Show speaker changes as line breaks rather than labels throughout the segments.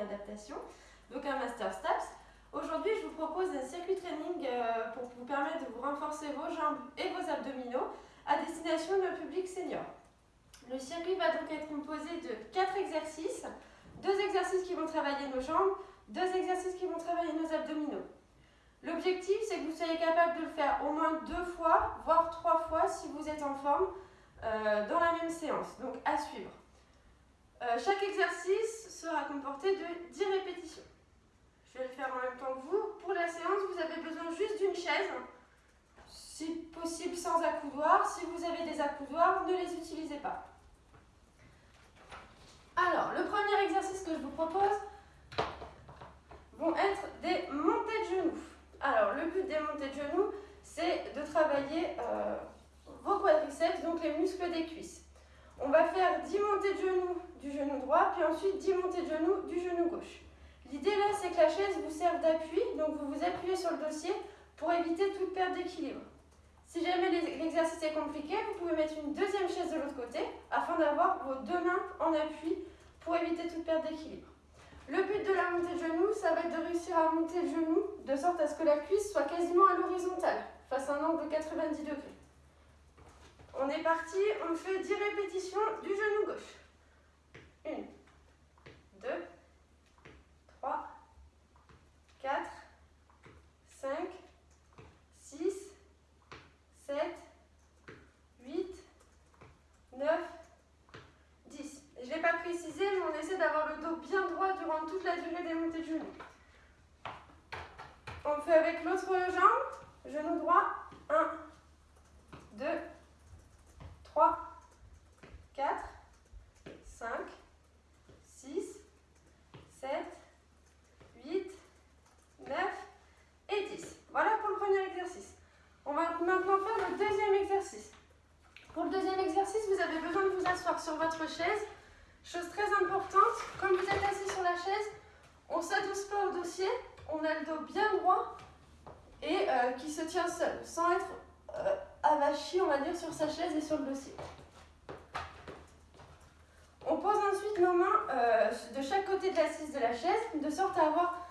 adaptation, donc un Master STAPS. Aujourd'hui, je vous propose un circuit training euh, pour vous permettre de vous renforcer vos jambes et vos abdominaux à destination d'un public senior. Le circuit va donc être composé de 4 exercices, deux exercices qui vont travailler nos jambes, deux exercices qui vont travailler nos abdominaux. L'objectif, c'est que vous soyez capable de le faire au moins deux fois, voire trois fois si vous êtes en forme euh, dans la même séance. Donc à suivre. Euh, chaque exercice sera comporté de 10 répétitions. Je vais le faire en même temps que vous. Pour la séance, vous avez besoin juste d'une chaise, si possible sans accoudoir. Si vous avez des accoudoirs, ne les utilisez pas. Alors, le premier exercice que je vous propose vont être des montées de genoux. Alors, le but des montées de genoux, c'est de travailler euh, vos quadriceps, donc les muscles des cuisses. On va faire 10 montées de genoux puis ensuite 10 montées de genoux du genou gauche. L'idée là, c'est que la chaise vous serve d'appui, donc vous vous appuyez sur le dossier pour éviter toute perte d'équilibre. Si jamais l'exercice est compliqué, vous pouvez mettre une deuxième chaise de l'autre côté afin d'avoir vos deux mains en appui pour éviter toute perte d'équilibre. Le but de la montée de genou, ça va être de réussir à monter le genou de sorte à ce que la cuisse soit quasiment à l'horizontale, face à un angle de 90 degrés. On est parti, on fait 10 répétitions du genou gauche. 1, 2, 3, 4, 5, 6, 7, 8, 9, 10. Je ne l'ai pas précisé, mais on essaie d'avoir le dos bien droit durant toute la durée des montées de genoux. On fait avec l'autre jambe, genou droit, 1, 2, 3, 4, 5, 6, 7, 8, 9 et 10. Voilà pour le premier exercice. On va maintenant faire le deuxième exercice. Pour le deuxième exercice, vous avez besoin de vous asseoir sur votre chaise. Chose très importante, quand vous êtes assis sur la chaise, on ne s'adosse pas au dossier, on a le dos bien droit et euh, qui se tient seul, sans être euh, avachi, on va dire, sur sa chaise et sur le dossier. On pose ensuite nos mains euh, de chaque côté de l'assise de la chaise, de sorte à avoir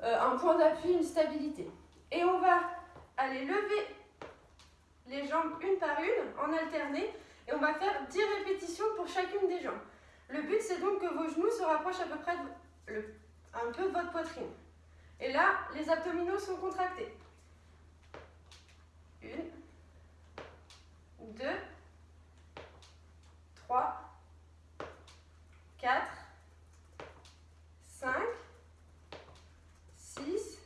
un point d'appui, une stabilité. Et on va aller lever les jambes une par une, en alterné, et on va faire 10 répétitions pour chacune des jambes. Le but, c'est donc que vos genoux se rapprochent à peu près un peu de votre poitrine. Et là, les abdominaux sont contractés. Une, deux, trois, quatre, cinq, six,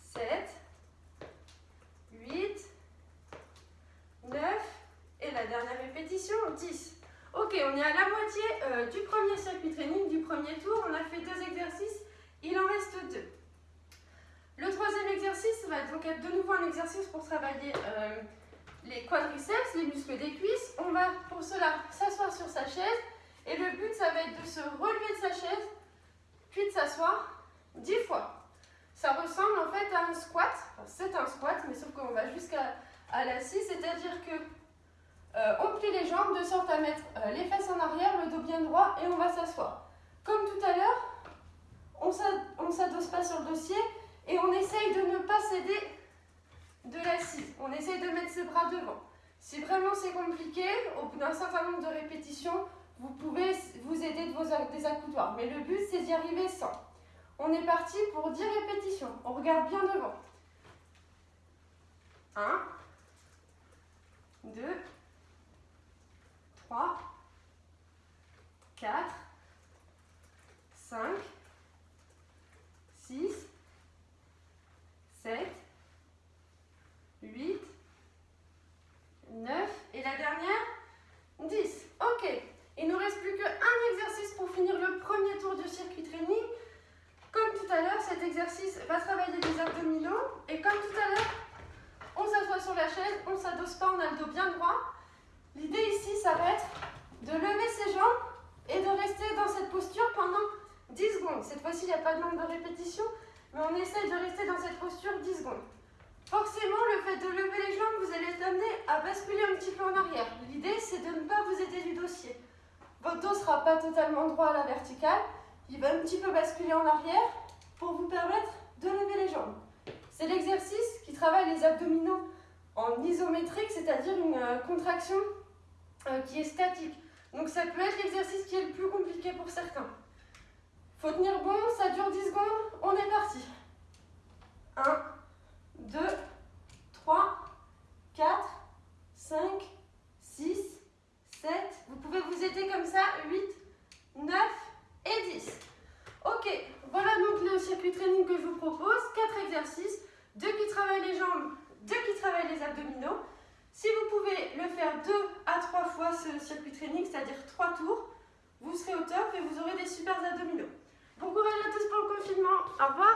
sept, huit, neuf, et la dernière répétition, dix. Ok, on est à la moitié euh, du premier circuit training, du premier tour. On a fait deux exercices, il en reste deux. Le troisième exercice va donc être de nouveau un exercice pour travailler euh, les quadriceps, les muscles des cuisses. On va pour cela s'asseoir sur sa chaise et le but ça va être de se relever de sa chaise puis de s'asseoir dix fois. Ça ressemble en fait à un squat, c'est un squat mais sauf qu'on va jusqu'à l'assise, c'est-à-dire que euh, on plie les jambes de sorte à mettre euh, les fesses en arrière, le dos bien droit et on va s'asseoir. Comme tout à l'heure, on ne s'adosse pas sur le dossier et on essaye de ne pas céder de l'assise. On essaye de mettre ses bras devant. Si vraiment c'est compliqué, au bout d'un certain nombre de répétitions, vous pouvez vous aider de vos des accoudoirs. Mais le but, c'est d'y arriver sans. On est parti pour 10 répétitions. On regarde bien devant. 1, 2, 3, 4, 5, 6, 7, 8, 9 et la dernière 10. Ok, il ne nous reste plus qu'un exercice pour finir le premier tour du circuit training. Comme tout à l'heure, cet exercice va travailler les abdominaux et comme tout à l'heure, on s'assoit sur la chaise, on ne s'adosse pas, on a le dos bien droit. L'idée ici, ça va être de lever ses jambes et de rester dans cette posture pendant 10 secondes. Cette fois-ci, il n'y a pas nombre de répétitions, mais on essaye de rester dans cette posture 10 secondes. Forcément, le fait de lever les jambes, vous allez être amené à basculer un petit peu en arrière. L'idée, c'est de ne pas vous aider du dossier. Votre dos ne sera pas totalement droit à la verticale, il va un petit peu basculer en arrière pour vous permettre de lever les jambes. C'est l'exercice qui travaille les abdominaux en isométrique, c'est-à-dire une euh, contraction euh, qui est statique. Donc ça peut être l'exercice qui est le plus compliqué pour certains. Faut tenir bon, 10 secondes, on est parti. 1, 2, 3, 4, 5, 6, 7. Vous pouvez vous aider comme ça, 8, 9 et 10. Ok, voilà donc le circuit training que je vous propose. 4 exercices, 2 qui travaillent les jambes, 2 qui travaillent les abdominaux. Si vous pouvez le faire 2 à 3 fois ce circuit training, c'est-à-dire 3 tours, vous serez au top et vous aurez des super abdominaux. Bon courage à tous pour le confinement. Au revoir